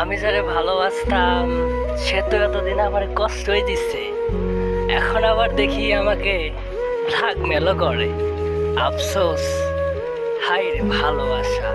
আমি যারে ভালোবাসতাম, সে তো এতদিন আমার কষ্টই দিচ্ছে এখন আবার দেখি আমাকে ব্ল্যাকমেলও করে। আফসোস হাই রে ভালোবাসা।